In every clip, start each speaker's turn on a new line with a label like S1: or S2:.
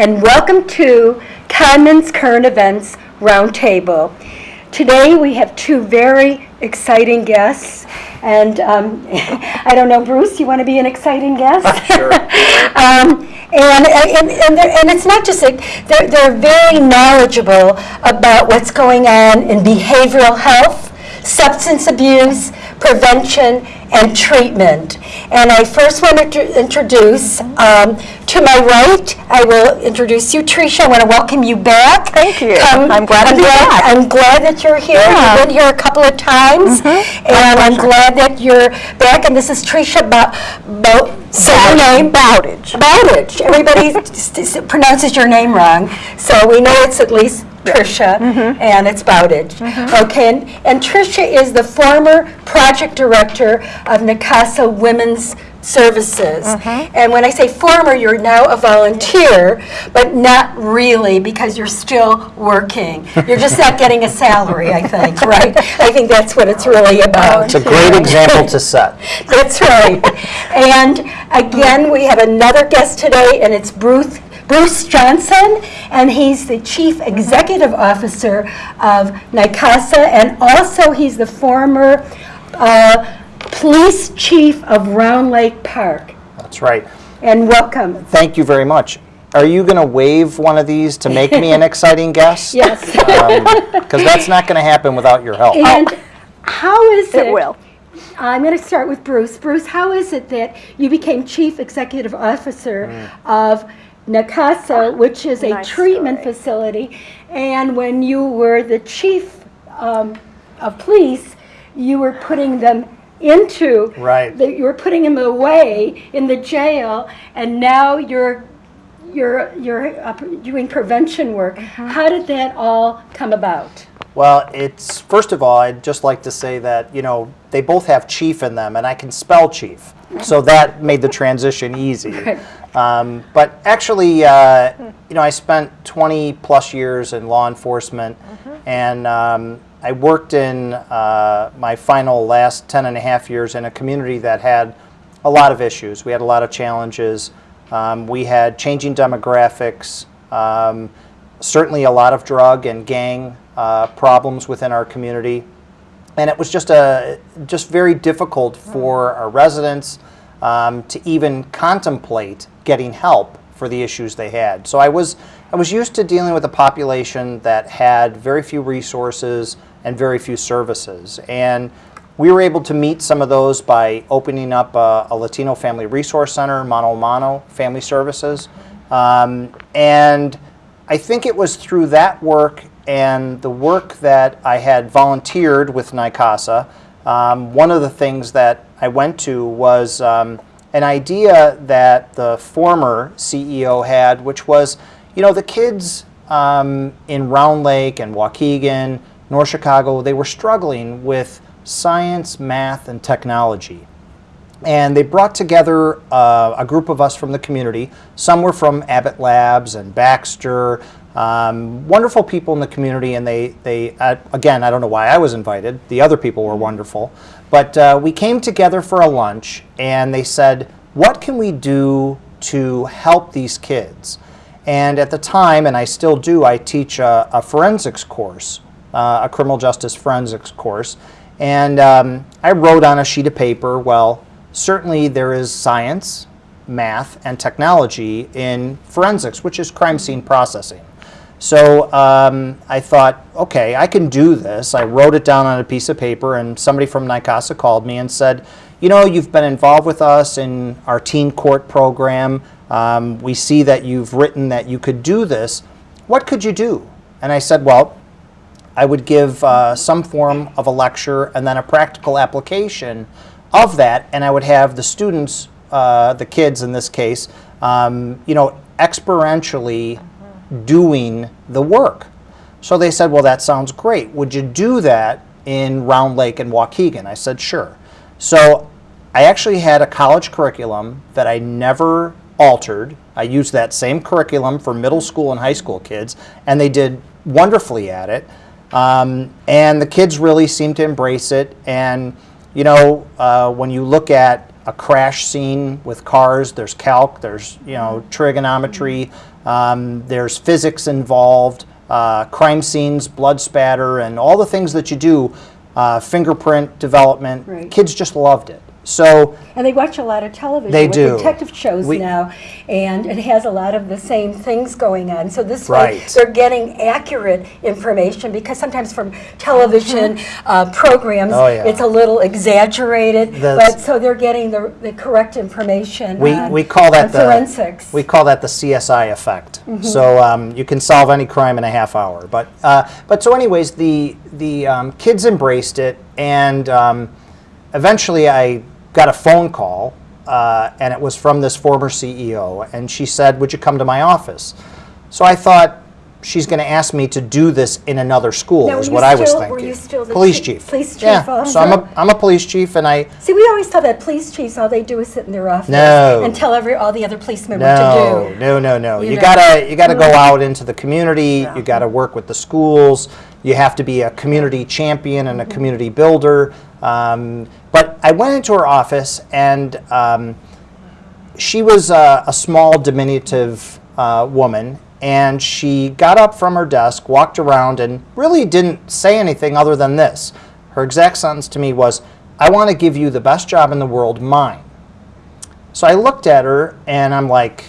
S1: and welcome to Conman's Current Events Roundtable. Today, we have two very exciting guests, and um, I don't know, Bruce, you want to be an exciting guest?
S2: Sure.
S1: Um, And, and, and and it's not just, like, they're, they're very knowledgeable about what's going on in behavioral health, substance abuse, prevention, and treatment. And I first want to introduce, um, to my right, I will introduce you, Tricia. I want to welcome you back.
S3: Thank you.
S1: Come-
S3: I'm glad to be back.
S1: I'm glad that you're here.
S3: Yeah.
S1: You've been here a couple of times. And I'm glad that you're back. And this is Tricia Bo, Bo, say your name.
S3: Bowditch.
S1: Bowditch. Everybody pronounces your name wrong, so we know it's at least Tricia,
S3: Mm-hmm.
S1: and it's Bowditch. Okay, and, and Tricia is the former project director of NICASA Women's Services.
S3: Mm-hmm.
S1: And when I say former, you're now a volunteer, but not really, because you're still working. You're just not getting a salary, I think, right? I think that's what it's really about.
S2: It's a great example to set.
S1: That's right. And again, we have another guest today, and it's Bruce, Bruce Johnson, and he's the Chief Executive Officer of NICASA, and also he's the former uh, Police Chief of Round Lake Park.
S2: That's right.
S1: And welcome.
S2: Thank you very much. Are you going to wave one of these to make me an exciting guest?
S1: Yes.
S2: Um, because that's not going to happen without your help.
S1: And how is it?
S3: It will.
S1: I'm going to start with Bruce. Bruce, how is it that you became Chief Executive Officer mm. of NICASA, ah, which is a
S3: Nice
S1: treatment
S3: story.
S1: facility, and when you were the Chief um, of Police, you were putting them into,
S2: Right.
S1: the- you were putting them away in the jail, and now you're you're you're uh, doing prevention work. How did that all come about?
S2: Well, it's, first of all, I'd just like to say that, you know, they both have chief in them, and I can spell chief. So that made the transition easy. Um, But actually, uh, you know, I spent 20-plus years in law enforcement, and um, I worked in uh, my final last 10 and a half years in a community that had a lot of issues. We had a lot of challenges. Um, We had changing demographics, um, certainly a lot of drug and gang uh, problems within our community. And it was just a just very difficult for our residents um, to even contemplate getting help for the issues they had. So I was I was used to dealing with a population that had very few resources and very few services. And we were able to meet some of those by opening up a, a Latino Family Resource Center, Mano Mano Family Services. Um, and I think it was through that work and the work that I had volunteered with NICASA. Um, one of the things that I went to was um, an idea that the former CEO had, which was, you know, the kids um, in Round Lake and Waukegan, North Chicago, they were struggling with science, math, and technology and they brought together uh, a group of us from the community. Some were from Abbott Labs and Baxter, um, wonderful people in the community. And they, they uh, again, I don't know why I was invited. The other people were wonderful, but uh, we came together for a lunch, and they said, "What can we do to help these kids?" And at the time, and I still do, I teach a, a forensics course, uh, a criminal justice forensics course. And um, I wrote on a sheet of paper, well, certainly there is science, math, and technology in forensics, which is crime scene processing. So um, I thought, okay, I can do this. I wrote it down on a piece of paper, and somebody from NICASA called me and said, you know, you've been involved with us in our teen court program. Um, we see that you've written that you could do this. What could you do? And I said, well, I would give uh, some form of a lecture and then a practical application of that, and I would have the students, uh, the kids in this case, um, you know, experientially doing the work. So they said, well, that sounds great. Would you do that in Round Lake and Waukegan? I said, sure. So I actually had a college curriculum that I never altered. I used that same curriculum for middle school and high school kids, and they did wonderfully at it. Um, and the kids really seem to embrace it. And, you know, uh, when you look at a crash scene with cars, there's calc, there's, you know, trigonometry, Um, there's physics involved, uh, crime scenes, blood spatter, and all the things that you do. Uh, fingerprint development.
S1: Right.
S2: Kids just loved it. So
S1: And they watch a lot of television
S2: They
S1: with
S2: do.
S1: detective shows
S2: We-
S1: now, and it has a lot of the same things going on. So this way, they're getting accurate information because sometimes from television uh, programs,
S2: Oh, yeah.
S1: it's a little exaggerated.
S2: That's-
S1: but so they're getting the, the correct information.
S2: We,
S1: on-
S2: we call that the
S1: forensics.
S2: We call that the CSI effect.
S1: Mm-hmm.
S2: So um, you can solve any crime in a half hour. But uh, but so anyways, the the um, kids embraced it, and um, eventually I got a phone call, uh, and it was from this former CEO, and she said, "Would you come to my office?" So I thought. She's going to ask me to do this in another school,
S1: Now,
S2: is what
S1: you
S2: I was thinking.
S1: were you still the
S2: police
S1: chief- police chief
S2: Yeah. So I'm a I'm a police chief, and I
S1: See, we always thought that police chiefs, all they do is sit in their office
S2: No.
S1: and tell every, all the other policemen what to do.
S2: no, no, no.
S1: You
S2: You
S1: know.
S2: gotta, you gotta go out into the community. You gotta work with the schools. You have to be a community champion and a
S1: Mm-hmm.
S2: community builder. Um, but I went into her office, and um, she was a, a small, diminutive uh, woman, and she got up from her desk, walked around, and really didn't say anything other than this. Her exact sentence to me was, "I want to give you the best job in the world, mine." So I looked at her and I'm like,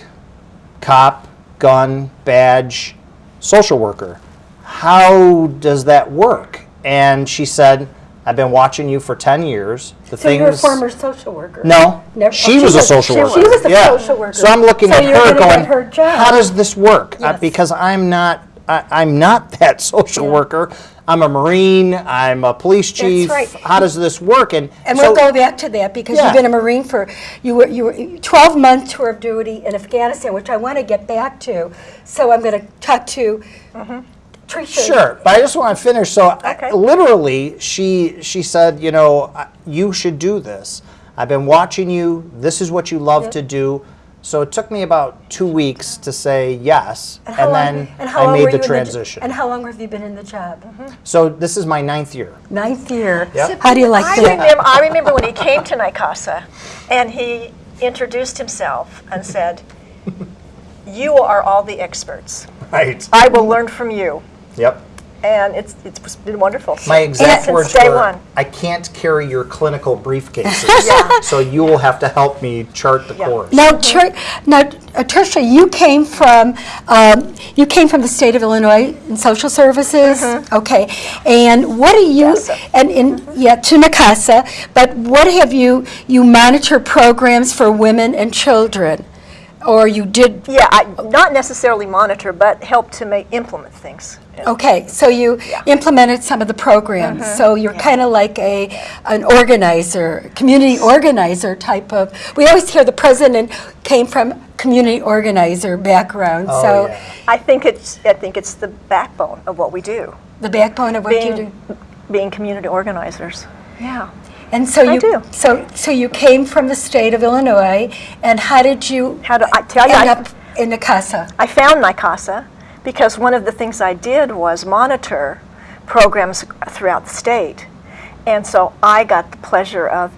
S2: cop, gun, badge, social worker. How does that work? And she said, I've been watching you for 10 years. The
S1: So you're a former social worker?
S2: No,
S1: Never-
S2: she
S1: oh,
S2: was
S1: she
S2: a social
S1: she
S2: worker.
S1: was- she was a
S2: Yeah.
S1: social worker.
S2: So I'm looking
S1: So
S2: at her
S1: gonna get
S2: going,
S1: her job.
S2: how does this work? Uh,
S1: Yes.
S2: because I'm not, I, I'm not that social
S1: Yeah.
S2: worker. I'm a Marine. I'm a police chief.
S1: That's right.
S2: How does this work? And,
S1: And
S2: so-
S1: we'll go back to that because
S2: Yeah.
S1: you've been a Marine for, you were, you were 12 month tour of duty in Afghanistan, which I want to get back to. So I'm going to talk to Tricia.
S2: Sure, but I just want to finish. So, I- literally, she she said, you know, you should do this. I've been watching you. This is what you love
S1: Yep.
S2: to do. So it took me about two weeks to say yes, and,
S1: how long-
S2: then
S1: and
S2: I made the
S1: you in j-
S2: transition.
S1: and how long have you been in the job? Mm-hmm.
S2: so this is my ninth year.
S1: Ninth year.
S2: Yep.
S1: How do you like
S3: I
S1: that?
S3: remember, I remember when he came to NICASA and he introduced himself and said, You are all the experts.
S2: Right.
S3: I will learn from you.
S2: Yep.
S3: And it's, it's been wonderful.
S2: My exact
S3: Since
S2: words
S3: day
S2: were,
S3: one.
S2: "I can't carry your clinical briefcases, so you will have to help me chart the
S3: Yeah.
S2: course."
S1: Now, Ter- now, uh, Tricia, you came from um, you came from the state of Illinois in social services, okay? And what do you
S3: Yes.
S1: and in yeah to NICASA? But what have you you monitor programs for women and children, or you did?
S3: Yeah, I, not necessarily monitor, but help to make, implement things.
S1: Okay, so you implemented some of the programs. Uh-huh. So you're kind of like a an organizer, community organizer type of. We always hear the president came from community organizer background.
S2: Oh,
S1: so
S2: yeah.
S3: I think it's, I think it's the backbone of what we do,
S1: the backbone of what you do.
S3: being, being community organizers. Yeah.
S1: And so
S3: I
S1: you
S3: do.
S1: so so you came from the state of Illinois, and how did you
S3: How do I tell you?
S1: end
S3: I-
S1: up in NICASA?
S3: I found NICASA because one of the things I did was monitor programs throughout the state. And so I got the pleasure of,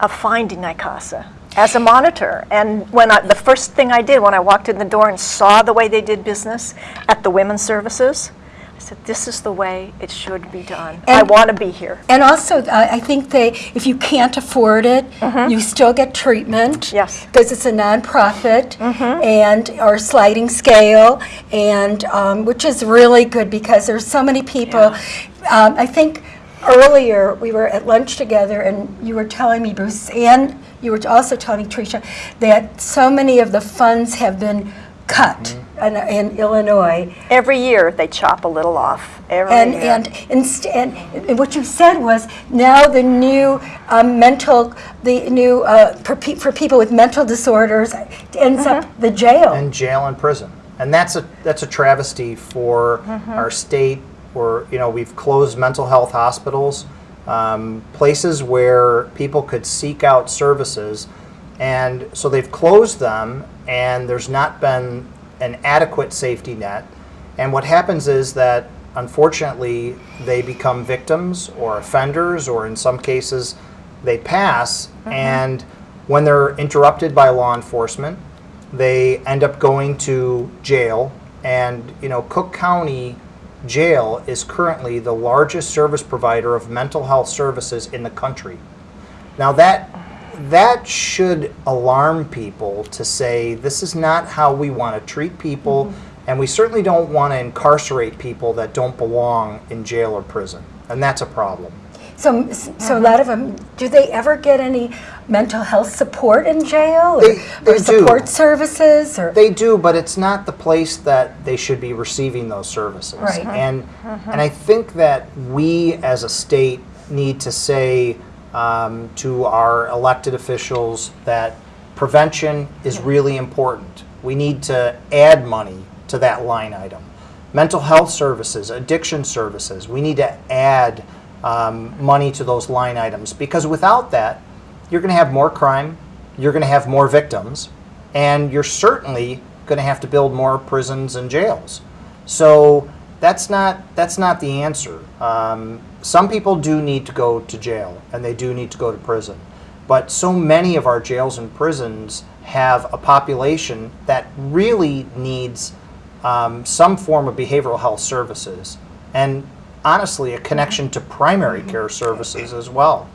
S3: of finding NICASA as a monitor. And when I, the first thing I did when I walked in the door and saw the way they did business at the women's services, I said, this is the way it should be done. I want to be here.
S1: And also, uh, I think they, if you can't afford it, you still get treatment.
S3: Yes.
S1: Because it's a nonprofit and, or sliding scale, and, um, which is really good because there's so many people. Um, I think earlier, we were at lunch together and you were telling me, Bruce, and you were also telling me, Tricia, that so many of the funds have been cut in, in Illinois.
S3: Every year they chop a little off. Every
S1: And,
S3: year.
S1: and, inst- and, and what you said was now the new um, mental, the new, uh, for, pe- for people with mental disorders ends up the jail.
S2: in jail and prison. And that's a that's a travesty for our state. Where you know we've closed mental health hospitals, um, places where people could seek out services, and so they've closed them, and there's not been an adequate safety net. And what happens is that unfortunately they become victims or offenders, or in some cases they pass. Mm-hmm. And when they're interrupted by law enforcement, they end up going to jail. And, you know, Cook County Jail is currently the largest service provider of mental health services in the country. Now that that should alarm people to say this is not how we want to treat people, mm-hmm. and we certainly don't want to incarcerate people that don't belong in jail or prison, and that's a problem.
S1: So, so a lot of them, do they ever get any mental health support in jail? or-
S2: They- they
S1: Or
S2: do.
S1: support services, or?
S2: They do, but it's not the place that they should be receiving those services.
S1: Right.
S2: And uh-huh. and I think that we as a state need to say um, to our elected officials that prevention is really important. We need to add money to that line item. Mental health services, addiction services, we need to add um, money to those line items because without that, you're going to have more crime, you're going to have more victims, and you're certainly going to have to build more prisons and jails. So that's not that's not the answer. Um, some people do need to go to jail, and they do need to go to prison, but so many of our jails and prisons have a population that really needs um, some form of behavioral health services, and honestly, a connection to primary care services as well.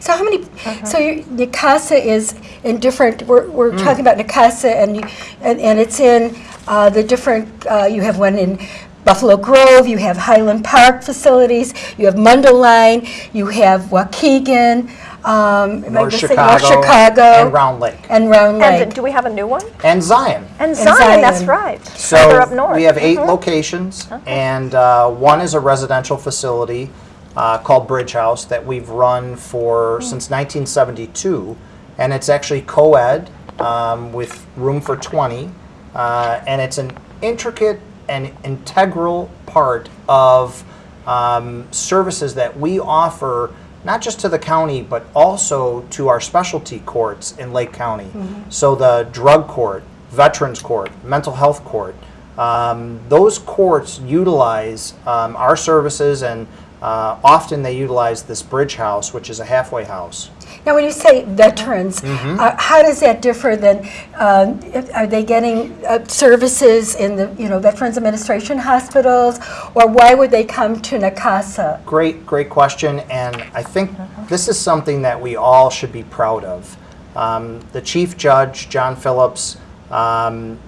S1: So how many, so your, NICASA is in different, we're, we're
S2: Hmm.
S1: talking about NICASA and, you, and, and it's in uh, the different, uh, you have one in Buffalo Grove, you have Highland Park facilities, you have Mundelein, you have Waukegan, um,
S2: North Chicago,
S1: North Chicago.
S2: and Round Lake,
S1: And Round
S3: And
S1: Lake.
S3: do we have a new one?
S2: and Zion.
S3: And
S1: And
S3: Zion, that's right.
S2: So
S3: Further up north.
S2: we have 8
S3: Mhm.
S2: locations, and uh, one is a residential facility uh, called Bridge House that we've run for since 1972, and it's actually co-ed um, with room for 20, uh, and it's an intricate and integral part of um, services that we offer not just to the county but also to our specialty courts in Lake County. So the drug court, veterans court, mental health court, um, those courts utilize um, our services and uh, often they utilize this bridge house, which is a halfway house.
S1: Now, when you say veterans,
S2: Mm-hmm.
S1: uh, how does that differ than, um, are they getting uh, services in the, you know, Veterans Administration hospitals? Or why would they come to NICASA?
S2: Great, great question, and I think this is something that we all should be proud of. Um, the chief judge, John Phillips, um,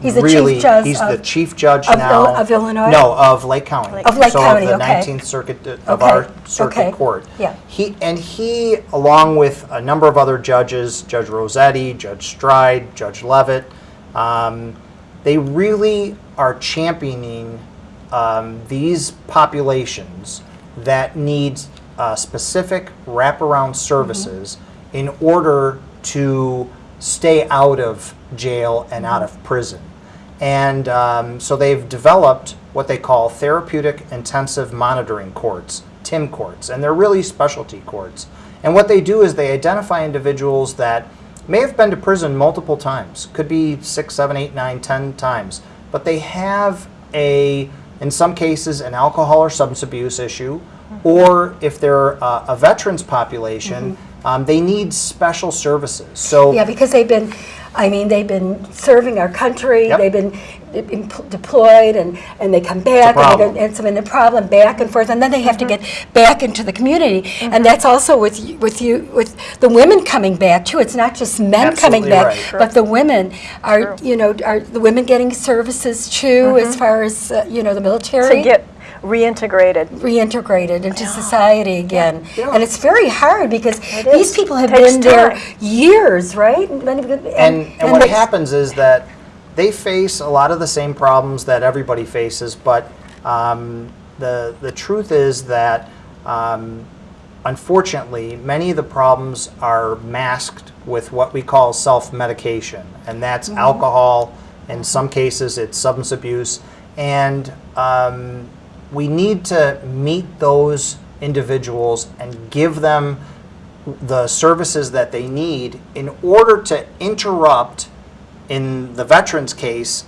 S1: He's the
S2: really,
S1: chief judge
S2: he's the
S1: of-
S2: chief judge
S1: of
S2: now.
S1: Il- of Illinois?
S2: No, of Lake County.
S1: Of Lake
S2: so
S1: County,
S2: of the
S1: okay.
S2: 19th Circuit uh, of
S1: Okay,
S2: our circuit
S1: okay,
S2: court.
S1: yeah.
S2: He and he, along with a number of other judges, Judge Rossetti, Judge Stride, Judge Levitt, um, they really are championing um, these populations that need uh, specific wraparound services in order to stay out of jail and out of prison. And um, so they've developed what they call therapeutic intensive monitoring courts, TIM courts, and they're really specialty courts. And what they do is they identify individuals that may have been to prison multiple times, could be six, seven, eight, nine, ten times, but they have a, in some cases, an alcohol or substance abuse issue, or if they're uh, a veterans population, um, they need special services. So
S1: Yeah, because they've been, I mean, they've been serving our country,
S2: Yep.
S1: they've been they've been p- deployed, and, and they come back, and, they
S2: problem.
S1: go- and so in the problem, back and forth, and then they have to mm-hmm. get back into the community. And mm-hmm. that's also with, y- with you, with the women coming back too. It's not just men coming back,
S2: right.
S1: but the women are, you know, are the women getting services too, mm-hmm. as far as, uh, you know, the military?
S3: To get reintegrated.
S1: reintegrated into society again.
S2: Yeah.
S1: And it's very hard because these people have
S3: Takes
S1: been there years, right? And,
S2: and, and, what happens is that they face a lot of the same problems that everybody faces, but um, the, the truth is that um, unfortunately, many of the problems are masked with what we call self-medication, and that's alcohol. In some cases, it's substance abuse, and um, we need to meet those individuals and give them the services that they need in order to interrupt, in the veteran's case,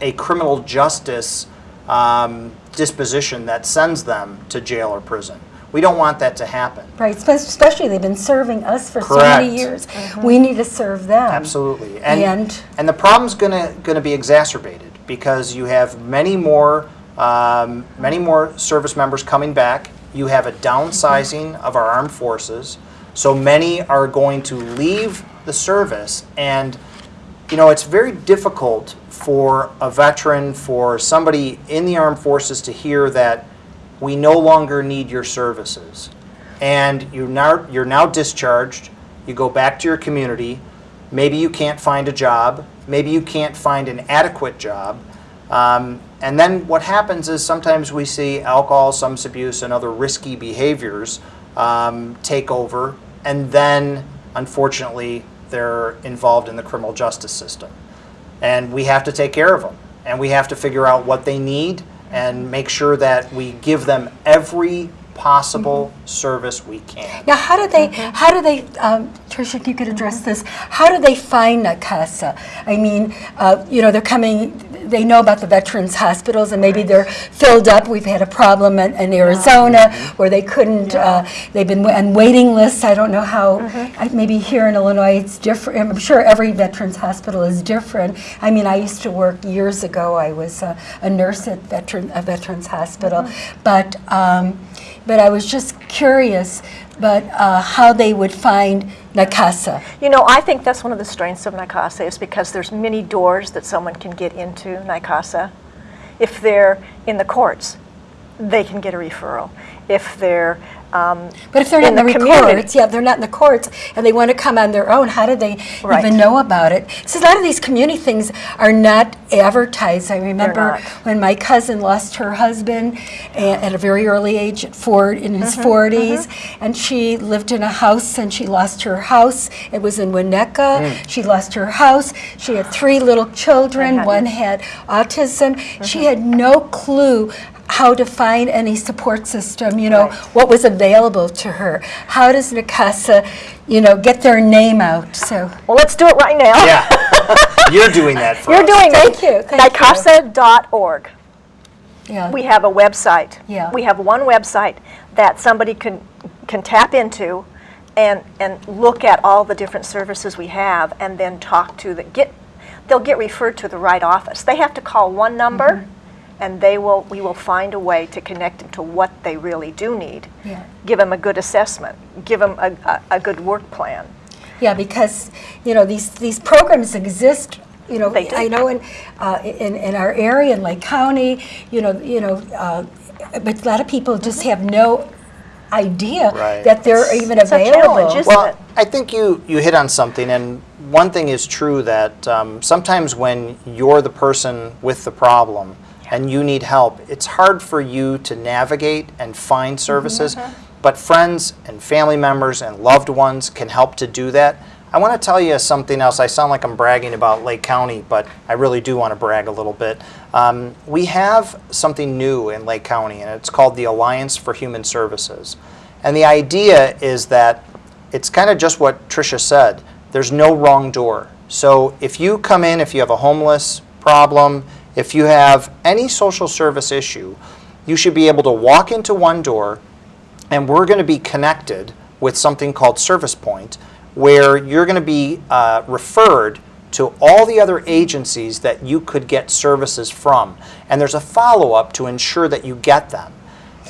S2: a criminal justice um, disposition that sends them to jail or prison. We don't want that to happen.
S1: Right, especially they've been serving us for so many years.
S2: Correct.
S1: years. We need to serve them.
S2: Absolutely. And,
S1: And-
S2: and the problem's gonna, gonna be exacerbated because you have many more, um, many more service members coming back. You have a downsizing of our armed forces. So many are going to leave the service and, you know, it's very difficult for a veteran, for somebody in the armed forces to hear that we no longer need your services. And you're now, you're now discharged, you go back to your community, maybe you can't find a job, maybe you can't find an adequate job. Um, and then what happens is sometimes we see alcohol, substance abuse, and other risky behaviors um, take over, and then unfortunately they're involved in the criminal justice system and we have to take care of them and we have to figure out what they need and make sure that we give them every possible service we can.
S1: Now, how do they, how do they, um, Tricia, if you could address this, how do they find NICASA? I mean, uh, you know, they're coming, they know about the veterans hospitals and maybe they're filled up. We've had a problem in, in Arizona where they couldn't, uh, they've been on waiting lists. I don't know how, I- maybe here in Illinois it's different. I'm sure every veterans hospital is different. I mean, I used to work years ago, I was a, a nurse at veteran, a veterans hospital. But, um, but I was just curious, but uh, how they would find NICASA.
S3: You know, I think that's one of the strengths of NICASA is because there's many doors that someone can get into NICASA. If they're in the courts, they can get a referral. If they're um,
S1: But if they're not
S3: in
S1: the,
S3: community-
S1: courts, yeah, they're not in the courts, and they want to come on their own, how do they
S3: Right.
S1: even know about it? So a lot of these community things are not advertised. I remember when my cousin lost her husband a- at a very early age, at four, in his
S3: Mm-hmm,
S1: 40s, and she lived in a house, and she lost her house. It was in Winnetka. She lost her house. She had three little children. One had autism.
S3: Mm-hmm.
S1: She had no clue how to find any support system, you know,
S3: Right.
S1: what was available to her. How does NICASA, you know, get their name out? So,
S3: well, let's do it right now.
S2: Yeah, you're doing that for
S3: You're
S2: us.
S3: doing
S1: Thank
S3: it.
S1: you, thank you.
S3: NICASA.org.
S1: yeah.
S3: We have a website.
S1: Yeah.
S3: We have one website that somebody can, can tap into and, and look at all the different services we have and then talk to the, get, they'll get referred to the right office. They have to call one number
S1: Mm-hmm.
S3: And they will, we will find a way to connect them to what they really do need.
S1: Yeah.
S3: Give them a good assessment, give them a, a, a good work plan.
S1: Yeah, because, you know, these, these programs exist, you know,
S3: They do.
S1: I know in, uh, in, in our area, in Lake County, you know, you know, uh, but a lot of people just have no idea
S2: Right.
S1: that they're even
S3: It's a
S1: available.
S3: challenge, isn't
S2: Well,
S3: it?
S2: I think you, you hit on something, and one thing is true that um, sometimes when you're the person with the problem and you need help, it's hard for you to navigate and find services, but friends and family members and loved ones can help to do that. I want to tell you something else. I sound like I'm bragging about Lake County, but I really do want to brag a little bit. Um, we have something new in Lake County, and it's called the Alliance for Human Services. And the idea is that it's kind of just what Tricia said. There's no wrong door. So if you come in, if you have a homeless problem, if you have any social service issue, you should be able to walk into one door and we're going to be connected with something called Service Point, where you're going to be uh, referred to all the other agencies that you could get services from. And there's a follow up to ensure that you get them.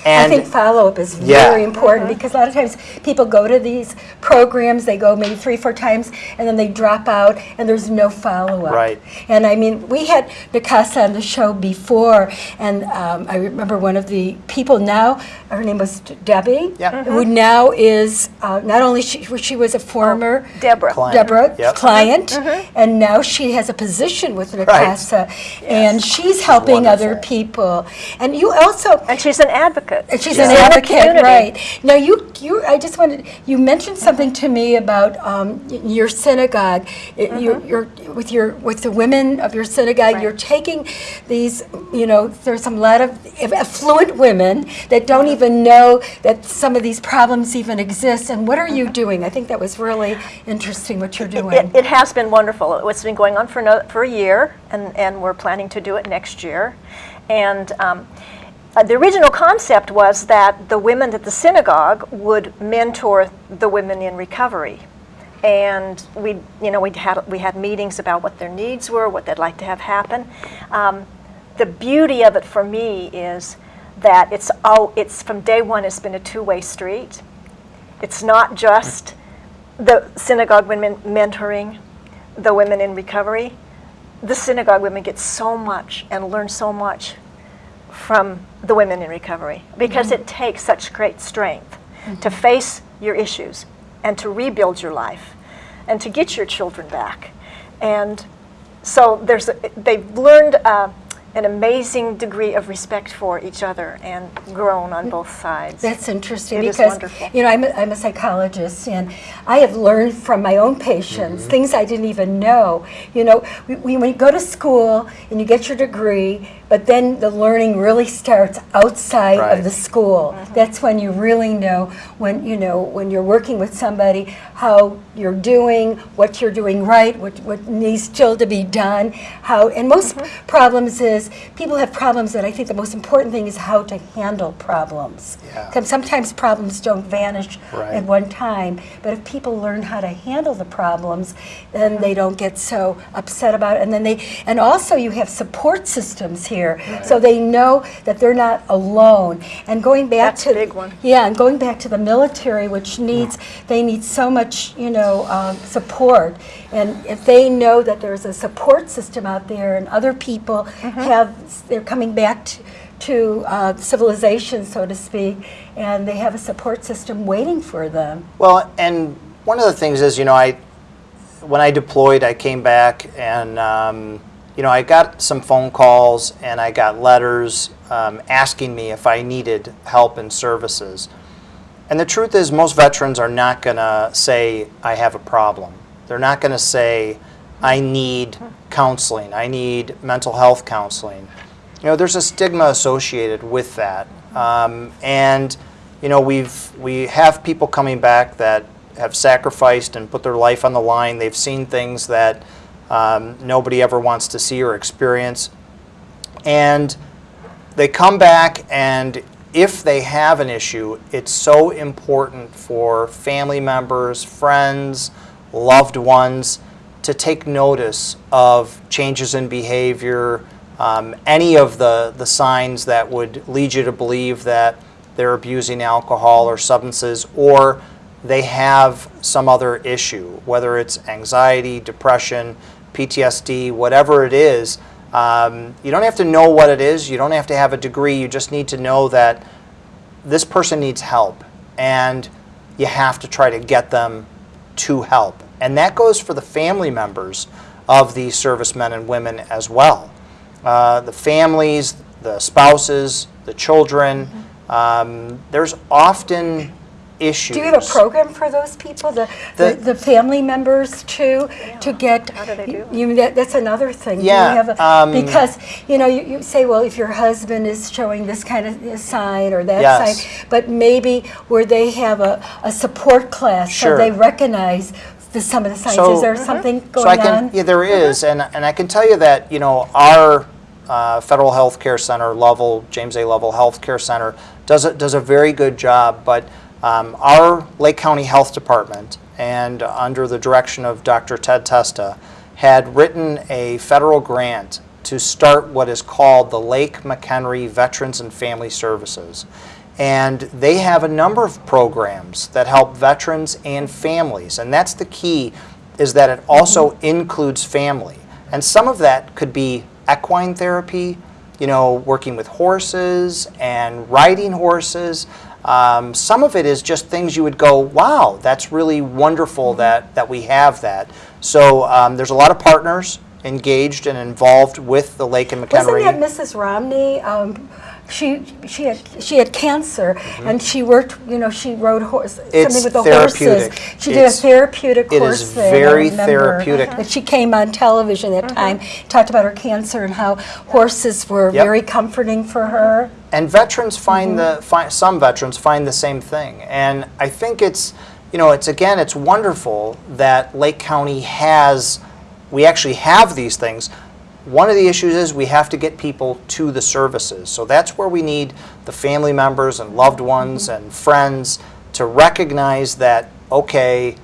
S1: I think follow-up is
S2: Yeah.
S1: very important because a lot of times people go to these programs, they go maybe three, four times, and then they drop out, and there's no follow-up.
S2: Right.
S1: And I mean, we had NICASA on the show before, and um, I remember one of the people now, her name was Debbie,
S2: Yeah.
S1: who now is uh, not only she, she was a former
S3: Deborah.
S2: Client.
S1: Deborah
S2: Yep.
S1: client, and now she has a position with NICASA, and she's helping other people. And you also
S3: And she's an advocate.
S1: And she's
S2: Yeah.
S1: an advocate, right? Now, you, you, I just wanted, you mentioned something to me about um, your synagogue. It- you, you're with your with the women of your synagogue.
S3: Right.
S1: You're taking these, you know, there's some lot of affluent women that don't even know that some of these problems even exist. And what are you doing? I think that was really interesting what you're doing.
S3: It, it has been wonderful. It's been going on for, no, for a year, and, and we're planning to do it next year. And um, uh, the original concept was that the women at the synagogue would mentor the women in recovery. And we, you know, we had we had meetings about what their needs were, what they'd like to have happen. Um, the beauty of it for me is that it's oh, it's from day one. It's been a two-way street. It's not just the synagogue women mentoring the women in recovery. The synagogue women get so much and learn so much from the women in recovery because it takes such great strength to face your issues and to rebuild your life and to get your children back. And so there's a, they've learned uh, an amazing degree of respect for each other and grown on both sides.
S1: That's interesting
S3: It is
S1: because
S3: wonderful.
S1: you know I'm a, I'm a psychologist and I have learned from my own patients mm-hmm. things I didn't even know. You know, we, we, when you go to school and you get your degree, but then the learning really starts outside
S2: Right.
S1: of the school. Mm-hmm. That's when you really know when you know when you're working with somebody how you're doing, what you're doing right, what what needs still to be done. How and most mm-hmm. problems is people have problems, and I think the most important thing is how to handle problems.
S2: Yeah.
S1: 'Cause sometimes problems don't vanish
S2: Right.
S1: at one time, but if people learn how to handle the problems, then they don't get so upset about it. And then they, and also you have support systems here, so they know that they're not alone. And going back
S3: That's
S1: to
S3: a big one.
S1: yeah, and going back to the military, which needs, they need so much, you know, um, support. And if they know that there's a support system out there and other people have, they're coming back to, to uh, civilization, so to speak, and they have a support system waiting for them.
S2: Well, and one of the things is, you know, I when I deployed, I came back and um, you know I got some phone calls and I got letters um, asking me if I needed help and services. And the truth is, most veterans are not going to say I have a problem. They're not going to say I need counseling. I need mental health counseling. You know, there's a stigma associated with that, um, and you know we've we have people coming back that have sacrificed and put their life on the line. They've seen things that um, nobody ever wants to see or experience, and they come back and if they have an issue, it's so important for family members, friends, loved ones to take notice of changes in behavior, um, any of the, the signs that would lead you to believe that they're abusing alcohol or substances or they have some other issue, whether it's anxiety, depression, PTSD, whatever it is. Um, you don't have to know what it is. You don't have to have a degree. You just need to know that this person needs help, and you have to try to get them to help. And that goes for the family members of these servicemen and women as well. Uh, the families, the spouses, the children. Um, there's often issues.
S1: Do you have a program for those people, the, the,
S2: The-
S1: the family members too, to get?
S3: How do they do?
S1: You, that, that's another thing. Do you
S2: Yeah,
S1: have a-
S2: um,
S1: Because, you know, you, you say, well, if your husband is showing this kind of sign or that
S2: Yes.
S1: sign, but maybe where they have a, a support class, so they recognize the, some of the signs.
S2: So-
S1: Is there something going
S2: so I can,
S1: on?
S2: Yeah, there is, and, and I can tell you that, you know, our uh, Federal Health Care Center, Lovell, James A. Lovell Health Care Center, does a, does a very good job, but um, our Lake County Health Department, and under the direction of Dr. Ted Testa, had written a federal grant to start what is called the Lake McHenry Veterans and Family Services. And they have a number of programs that help veterans and families. And that's the key, is that it also includes family. And some of that could be equine therapy, you know, working with horses and riding horses. Um, some of it is just things you would go, wow, that's really wonderful that, that we have that. So um, there's a lot of partners engaged and involved with the Lake and McHenry.
S1: Wasn't that Mrs. Romney? Um, she she had she had cancer and she worked. You know, she rode horse.
S2: It's
S1: something with the horses. She did a therapeutic
S2: it
S1: course
S2: is
S1: thing, I
S2: very
S1: remember.
S2: therapeutic.
S1: That she came on television that time, talked about her cancer and how horses were
S2: Yep.
S1: very comforting for her.
S2: And veterans find
S1: Mm-hmm.
S2: the find, some veterans find the same thing. And I think it's you know it's again it's wonderful that Lake County has we actually have these things. One of the issues is we have to get people to the services. So that's where we need the family members and loved ones and friends to recognize that, okay,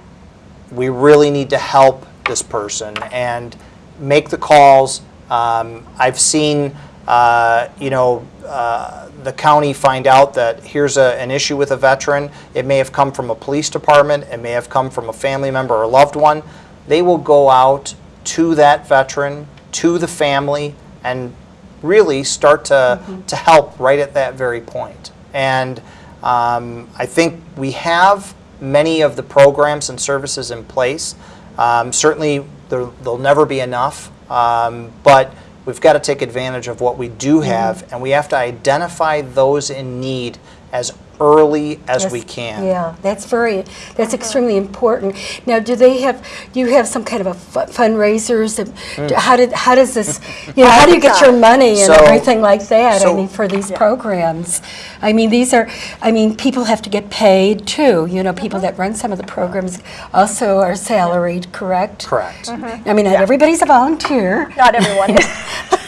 S2: we really need to help this person and make the calls. Um, I've seen, uh, you know, uh, the county find out that here's a, an issue with a veteran. It may have come from a police department, it may have come from a family member or loved one. They will go out to that veteran, to the family, and really start to, to help right at that very point. And um, I think we have many of the programs and services in place. Um, certainly, there, there'll never be enough, um, but we've got to take advantage of what we do have, and we have to identify those in need as early as we can.
S1: Yeah, that's very, that's extremely important. Now, do they have, do you have some kind of a fu- fundraisers? and
S2: Hmm.
S1: How did, how does this, you know, how do you get your money and
S2: So-
S1: everything like that? I mean, for these programs? I mean, these are, I mean, people have to get paid too, you know, people that run some of the programs also are salaried, correct?
S2: Correct.
S1: I mean, not everybody's a volunteer.
S3: Not everyone is.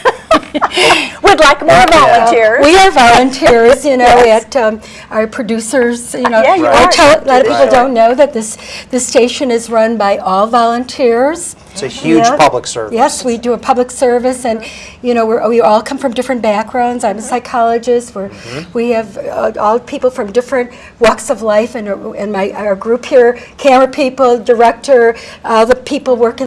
S3: Would like more volunteers.
S1: We are volunteers, you know, at um, our producers, you know.
S3: Yeah, you
S1: I
S3: are.
S1: A lot of people
S2: Right.
S1: don't know that this, this station is run by all volunteers.
S2: It's a huge
S1: Yeah.
S2: public service.
S1: Yes, we do a public service, and, you know, we're, we all come from different backgrounds. I'm a psychologist, we're, we have uh, all people from different walks of life, and, uh, and my, our group here, camera people, director, all the people working